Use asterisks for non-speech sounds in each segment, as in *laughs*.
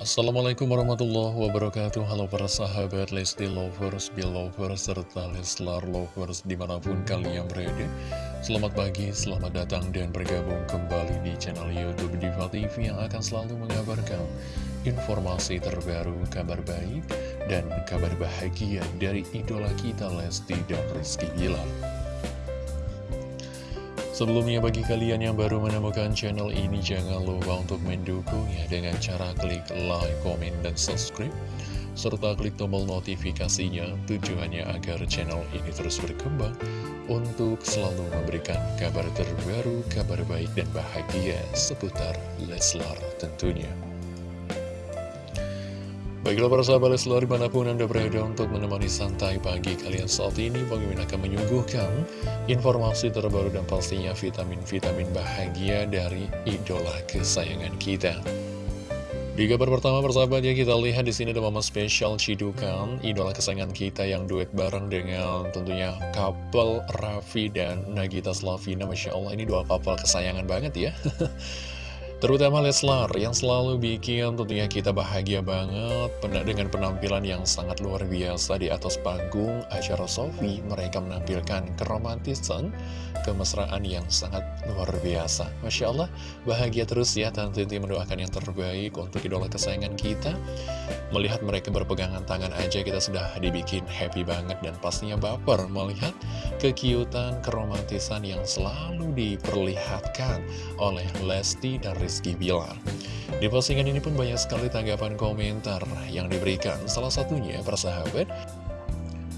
Assalamualaikum warahmatullahi wabarakatuh. Halo para sahabat Lesti Lovers, Belovers, serta Leslar Lovers di mana pun kalian berada. Selamat pagi, selamat datang dan bergabung kembali di channel Youtube Diva TV Yang akan selalu mengabarkan informasi terbaru, kabar baik, dan kabar bahagia dari idola kita Lesti dan Rizky Bilar Sebelumnya bagi kalian yang baru menemukan channel ini jangan lupa untuk mendukungnya dengan cara klik like, komen, dan subscribe serta klik tombol notifikasinya tujuannya agar channel ini terus berkembang untuk selalu memberikan kabar terbaru, kabar baik dan bahagia seputar Leslar tentunya. Baiklah para sahabat Leslar di mana pun Anda berada untuk menemani santai pagi kalian saat ini Bang Mimin akan menyuguhkan informasi terbaru dan pastinya vitamin-vitamin bahagia dari idola kesayangan kita. Di kabar pertama persahabat ya kita lihat di sini ada momen spesial Cidukan idola kesayangan kita yang duet bareng dengan tentunya couple Raffi dan Nagita Slavina. Masya Allah ini dua couple kesayangan banget ya *laughs* Terutama Leslar yang selalu bikin tentunya kita bahagia banget dengan penampilan yang sangat luar biasa di atas panggung acara Sofi. Mereka menampilkan keromantisan, kemesraan yang sangat luar biasa. Masya Allah, bahagia terus ya Tinti mendoakan yang terbaik untuk idola kesayangan kita. Melihat mereka berpegangan tangan aja kita sudah dibikin happy banget dan pastinya baper melihat kekiutan, keromantisan yang selalu diperlihatkan oleh Lesti dan Rizky Rizky Bilar. Di postingan ini pun banyak sekali tanggapan komentar yang diberikan. Salah satunya, persahabat,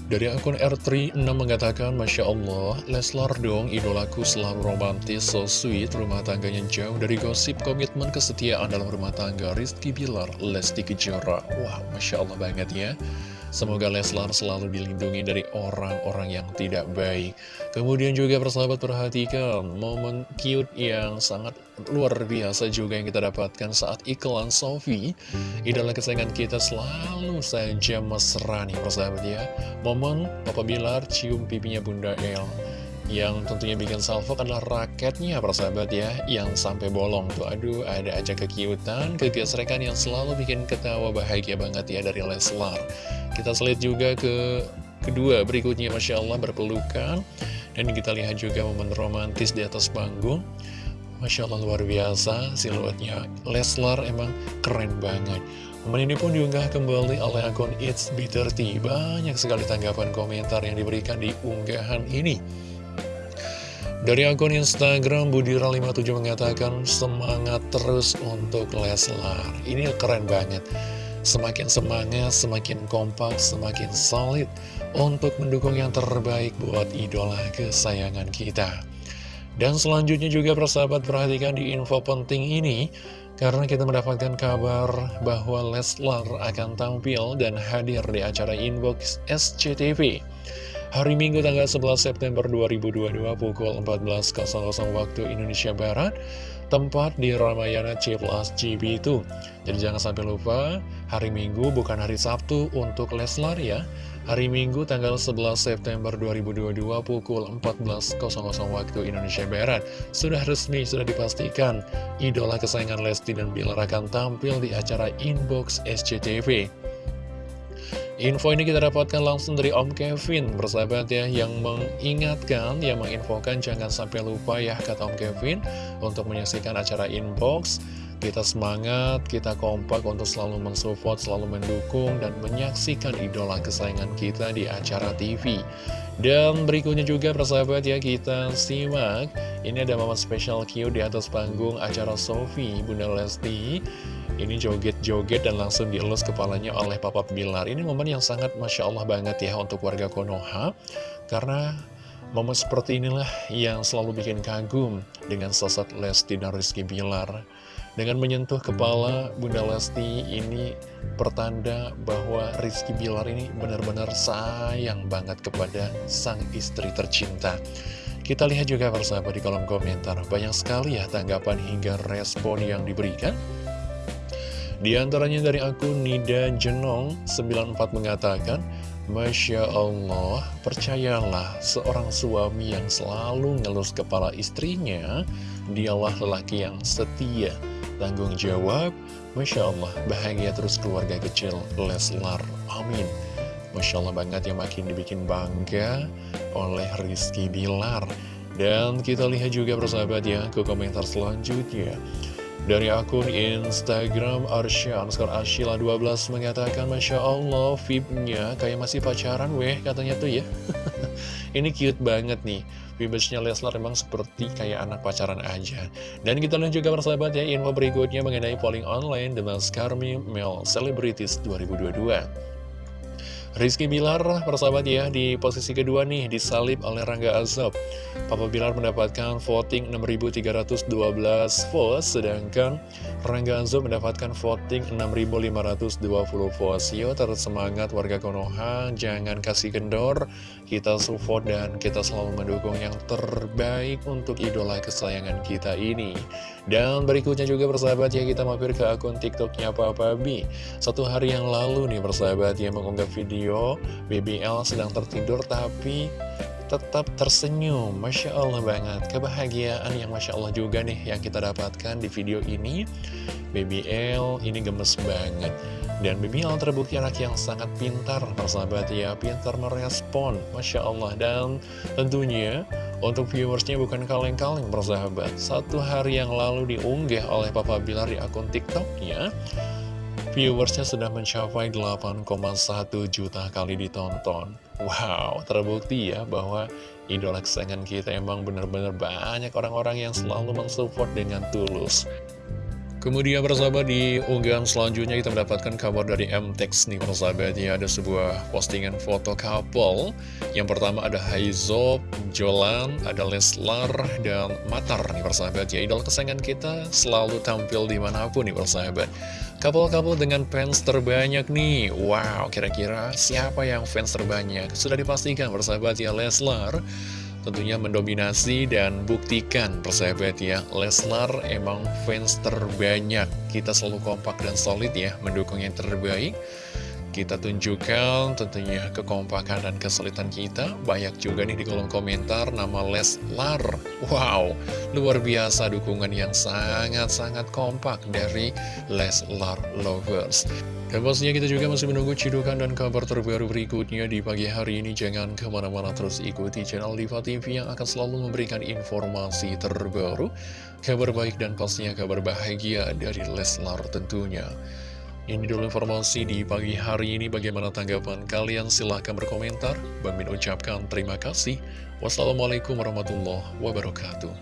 dari akun R36 mengatakan, Masya Allah, Leslar dong idolaku selalu romantis, so sweet, rumah tangganya jauh dari gosip, komitmen kesetiaan dalam rumah tangga, Rizky Bilar, Lesti Kejora. Wah, Masya Allah banget ya. Semoga Leslar selalu dilindungi dari orang-orang yang tidak baik. Kemudian juga persahabat perhatikan momen cute yang sangat luar biasa juga yang kita dapatkan saat iklan Sofi. Idola kesayangan kita selalu saja mesra nih persahabat ya. Momen Papa Bilar cium pipinya Bunda El. Yang tentunya bikin salvo adalah raketnya persahabat ya Yang sampai bolong tuh Aduh ada aja kekiutan Kegesrekan yang selalu bikin ketawa bahagia banget ya dari Leslar Kita selit juga ke kedua berikutnya Masya Allah berpelukan. Dan kita lihat juga momen romantis di atas panggung. Masya Allah luar biasa siluetnya. Leslar emang keren banget. Momen ini pun diunggah kembali oleh akun It's B30 Banyak sekali tanggapan komentar yang diberikan di unggahan ini. Dari akun Instagram Budira57 mengatakan semangat terus untuk Leslar. Ini keren banget. Semakin semangat, semakin kompak, semakin solid untuk mendukung yang terbaik buat idola kesayangan kita. Dan selanjutnya juga persahabat perhatikan di info penting ini karena kita mendapatkan kabar bahwa Leslar akan tampil dan hadir di acara Inbox SCTV. Hari Minggu tanggal 11 September 2022 pukul 14.00 waktu Indonesia Barat Tempat di Ramayana C plus GB itu. Jadi jangan sampai lupa hari Minggu bukan hari Sabtu untuk Leslar ya. Hari Minggu tanggal 11 September 2022 pukul 14.00 waktu Indonesia Barat. Sudah resmi, sudah dipastikan Idola kesayangan Lesti dan Bilar akan tampil di acara Inbox SCTV Info ini kita dapatkan langsung dari Om Kevin, bersahabat ya, yang mengingatkan, yang menginfokan jangan sampai lupa ya, kata Om Kevin, untuk menyaksikan acara inbox. Kita semangat, kita kompak untuk selalu mensupport, selalu mendukung, dan menyaksikan idola kesayangan kita di acara TV. Dan berikutnya juga persahabat ya, kita simak, ini ada momen spesial Q di atas panggung acara Sofi, Bunda Lesti, ini joget-joget dan langsung dielus kepalanya oleh Papa Bilar. Ini momen yang sangat Masya Allah banget ya untuk warga Konoha. Karena momen seperti inilah yang selalu bikin kagum dengan sosok Lesti dan Rizky Bilar. Dengan menyentuh kepala Bunda Lesti ini pertanda bahwa Rizky Bilar ini benar-benar sayang banget kepada sang istri tercinta. Kita lihat juga persahabat di kolom komentar, banyak sekali ya tanggapan hingga respon yang diberikan. Di antaranya dari akun Nida Jenong 94 mengatakan, Masya Allah, percayalah seorang suami yang selalu ngelus kepala istrinya, dialah lelaki yang setia, tanggung jawab, Masya Allah, bahagia terus keluarga kecil Leslar, amin. Masya Allah banget yang makin dibikin bangga oleh Rizky Bilar. Dan kita lihat juga persahabat ya ke komentar selanjutnya. Dari akun Instagram Arsya Skor Ashila 12 mengatakan Masya Allah VIP-nya kayak masih pacaran weh katanya tuh ya. *laughs* Ini cute banget nih Vibesnya Leslar memang seperti kayak anak pacaran aja. Dan kita lihat juga persahabat ya info berikutnya mengenai polling online The Maskarmi Male Celebrities 2022 Rizky Bilar, persahabat ya, di posisi kedua nih, disalib oleh Rangga Azab. Papa Bilar mendapatkan voting 6.312 votes, sedangkan Rangga Azab mendapatkan voting 6.520 votes. Yo, terus semangat warga Konoha, jangan kasih kendor, kita support dan kita selalu mendukung yang terbaik untuk idola kesayangan kita ini. Dan berikutnya juga persahabat ya, kita mampir ke akun TikToknya Papa B. Satu hari yang lalu nih persahabat ya, mengunggah video video BBL sedang tertidur tapi tetap tersenyum. Masya Allah banget. Kebahagiaan yang Masya Allah juga nih yang kita dapatkan di video ini. BBL ini gemes banget. Dan BBL terbukti anak yang sangat pintar Persahabat ya, pintar merespon. Masya Allah. Dan tentunya untuk viewersnya bukan kaleng-kaleng persahabat. Satu hari yang lalu diunggah oleh Papa Bilar di akun TikToknya Viewersnya sudah mencapai 8,1 juta kali ditonton. Wow, terbukti ya bahwa idola kesayangan kita emang benar-benar banyak orang-orang yang selalu mensupport dengan tulus Kemudian persahabat di unggahan selanjutnya kita mendapatkan kabar dari MTEX nih persahabat ya. Ada sebuah postingan foto couple. Yang pertama ada Haizo, Jolan, ada Leslar, dan Matar nih persahabat ya. Idol kesayangan kita selalu tampil di mana pun nih persahabat Couple-couple dengan fans terbanyak nih. Wow kira-kira siapa yang fans terbanyak? Sudah dipastikan persahabat ya Leslar tentunya mendominasi dan buktikan persahabat ya Leslar emang fans terbanyak. Kita selalu kompak dan solid ya mendukung yang terbaik kita tunjukkan tentunya kekompakan dan kesulitan kita Banyak juga nih di kolom komentar nama Leslar Wow, luar biasa dukungan yang sangat-sangat kompak dari Leslar Lovers dan pastinya kita juga masih menunggu cidukan dan kabar terbaru berikutnya di pagi hari ini. Jangan ke mana-mana terus ikuti channel Diva TV yang akan selalu memberikan informasi terbaru, kabar baik dan pastinya kabar bahagia dari Leslar tentunya. Ini dulu informasi di pagi hari ini. Bagaimana tanggapan kalian? Silahkan berkomentar. Bang ucapkan terima kasih. Wassalamualaikum warahmatullahi wabarakatuh.